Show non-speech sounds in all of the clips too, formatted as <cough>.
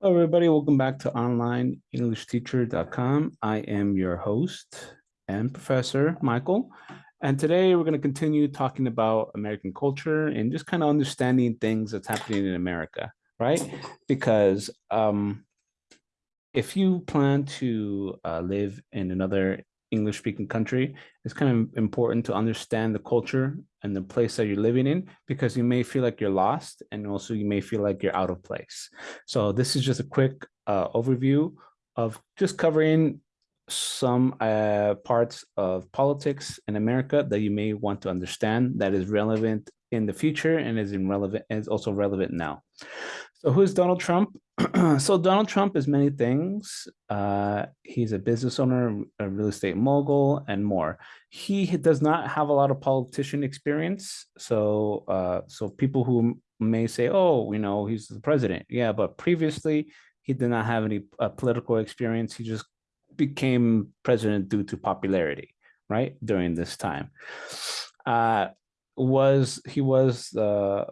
Hello, everybody. Welcome back to onlineenglishteacher.com. I am your host and professor, Michael. And today we're going to continue talking about American culture and just kind of understanding things that's happening in America, right? Because um, if you plan to uh, live in another English speaking country, it's kind of important to understand the culture and the place that you're living in because you may feel like you're lost and also you may feel like you're out of place. So this is just a quick uh, overview of just covering some uh, parts of politics in America that you may want to understand that is relevant in the future and is relevant and is also relevant now. So who's Donald Trump? <clears throat> so Donald Trump is many things. Uh, he's a business owner, a real estate mogul, and more. He does not have a lot of politician experience. So, uh, so people who may say, "Oh, you know, he's the president," yeah, but previously he did not have any uh, political experience. He just became president due to popularity, right? During this time, uh, was he was the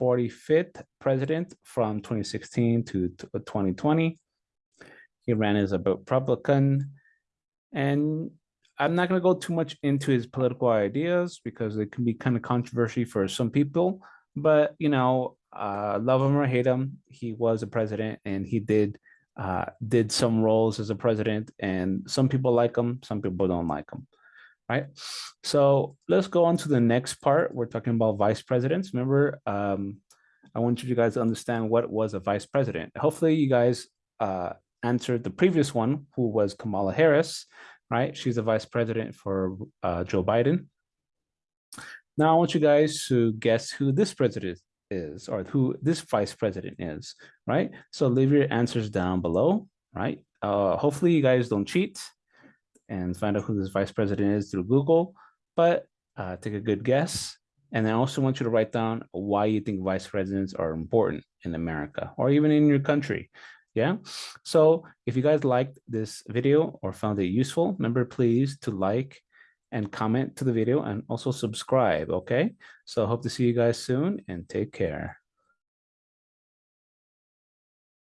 45th president from 2016 to 2020. He ran as a Republican. And I'm not going to go too much into his political ideas because it can be kind of controversial for some people. But, you know, uh, love him or hate him, he was a president and he did uh, did some roles as a president. And some people like him, some people don't like him right? So let's go on to the next part. We're talking about vice presidents. Remember, um, I want you guys to understand what was a vice president. Hopefully you guys uh, answered the previous one, who was Kamala Harris, right? She's a vice president for uh, Joe Biden. Now I want you guys to guess who this president is or who this vice president is, right? So leave your answers down below, right? Uh, hopefully you guys don't cheat and find out who this vice president is through Google, but uh, take a good guess. And I also want you to write down why you think vice presidents are important in America or even in your country. Yeah. So if you guys liked this video or found it useful, remember please to like and comment to the video and also subscribe. Okay. So hope to see you guys soon and take care.